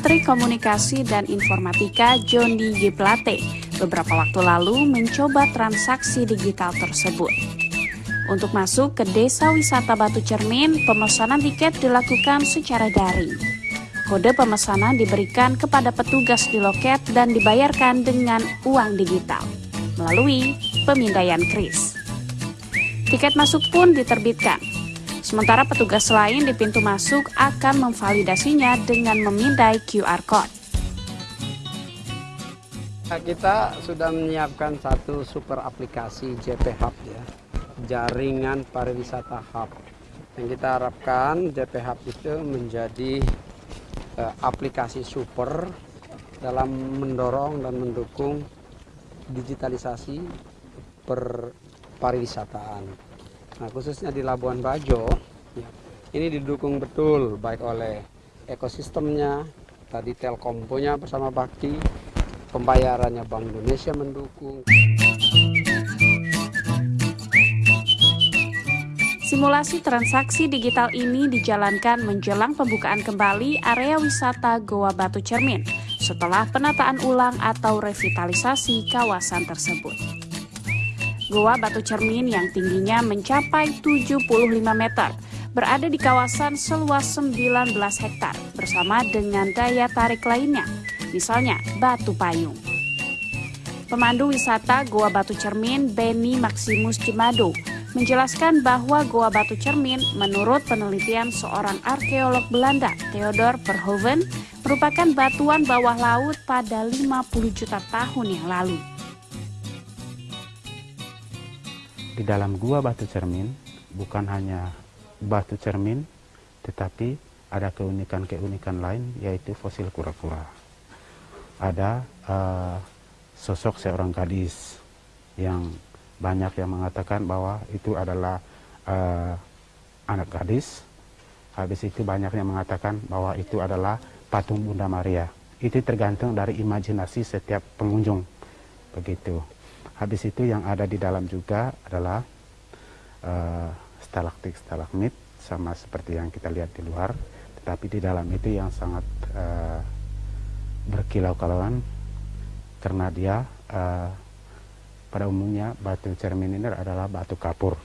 Teknik Komunikasi dan Informatika Joni G. Plate beberapa waktu lalu mencoba transaksi digital tersebut. Untuk masuk ke Desa Wisata Batu Cermin, pemesanan tiket dilakukan secara daring. Kode pemesanan diberikan kepada petugas di loket dan dibayarkan dengan uang digital melalui pemindaian kris. Tiket masuk pun diterbitkan. Sementara petugas lain di pintu masuk akan memvalidasinya dengan memindai QR Code. Kita sudah menyiapkan satu super aplikasi JP Hub ya jaringan pariwisata hub. Yang kita harapkan JP Hub itu menjadi uh, aplikasi super dalam mendorong dan mendukung digitalisasi per pariwisataan. Nah, khususnya di Labuan Bajo, ya, ini didukung betul baik oleh ekosistemnya, tadi Telkomponya bersama Bakti, pembayarannya Bank Indonesia mendukung. Simulasi transaksi digital ini dijalankan menjelang pembukaan kembali area wisata Goa Batu Cermin setelah penataan ulang atau revitalisasi kawasan tersebut. Goa Batu Cermin yang tingginya mencapai 75 meter berada di kawasan seluas 19 hektar bersama dengan daya tarik lainnya, misalnya batu payung. Pemandu wisata Goa Batu Cermin Benny Maximus Cimado menjelaskan bahwa Goa Batu Cermin menurut penelitian seorang arkeolog Belanda, Theodor Verhoeven, merupakan batuan bawah laut pada 50 juta tahun yang lalu. Di dalam Gua Batu Cermin bukan hanya batu cermin, tetapi ada keunikan-keunikan lain yaitu fosil kura-kura. Ada uh, sosok seorang gadis yang banyak yang mengatakan bahwa itu adalah uh, anak gadis. Habis itu banyak yang mengatakan bahwa itu adalah patung Bunda Maria. Itu tergantung dari imajinasi setiap pengunjung. Begitu. Habis itu yang ada di dalam juga adalah uh, stalaktik stalagmit sama seperti yang kita lihat di luar. Tetapi di dalam itu yang sangat uh, berkilau-kilauan karena dia uh, pada umumnya batu cermin ini adalah batu kapur.